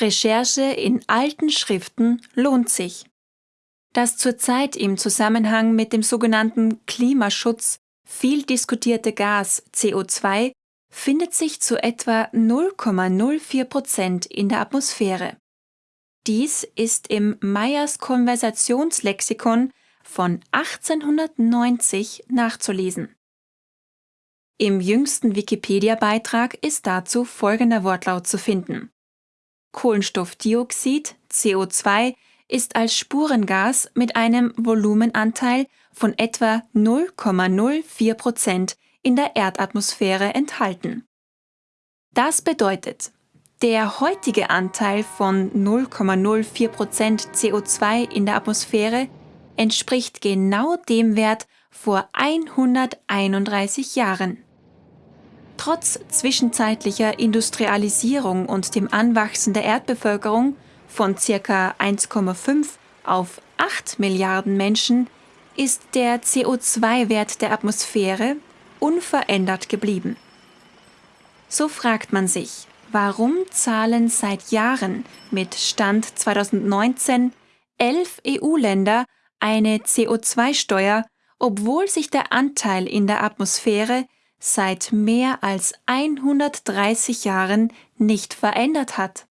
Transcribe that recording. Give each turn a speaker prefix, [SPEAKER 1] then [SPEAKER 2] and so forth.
[SPEAKER 1] Recherche in alten Schriften lohnt sich. Das zurzeit im Zusammenhang mit dem sogenannten Klimaschutz viel diskutierte Gas CO2 findet sich zu etwa 0,04 Prozent in der Atmosphäre. Dies ist im Meyers Konversationslexikon von 1890 nachzulesen. Im jüngsten Wikipedia-Beitrag ist dazu folgender Wortlaut zu finden. Kohlenstoffdioxid, CO2, ist als Spurengas mit einem Volumenanteil von etwa 0,04 Prozent in der Erdatmosphäre enthalten. Das bedeutet, der heutige Anteil von 0,04 Prozent CO2 in der Atmosphäre entspricht genau dem Wert vor 131 Jahren. Trotz zwischenzeitlicher Industrialisierung und dem Anwachsen der Erdbevölkerung von ca. 1,5 auf 8 Milliarden Menschen ist der CO2-Wert der Atmosphäre unverändert geblieben. So fragt man sich, warum zahlen seit Jahren mit Stand 2019 elf EU-Länder eine CO2-Steuer, obwohl sich der Anteil in der Atmosphäre seit mehr als 130 Jahren nicht verändert hat.